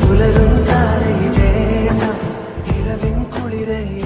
പുലരും താരയിലേ ഇളവിൻ കുളിരയിൽ